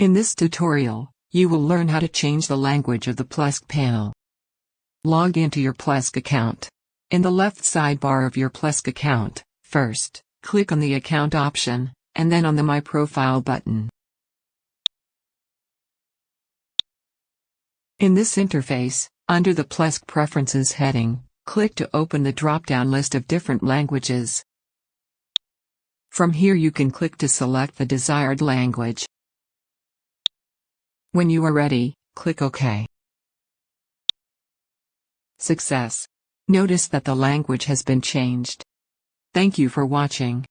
In this tutorial, you will learn how to change the language of the Plesk panel. Log into your Plesk account. In the left sidebar of your Plesk account, first, click on the Account option, and then on the My Profile button. In this interface, under the Plesk Preferences heading, click to open the drop-down list of different languages. From here you can click to select the desired language. When you are ready, click OK. Success. Notice that the language has been changed. Thank you for watching.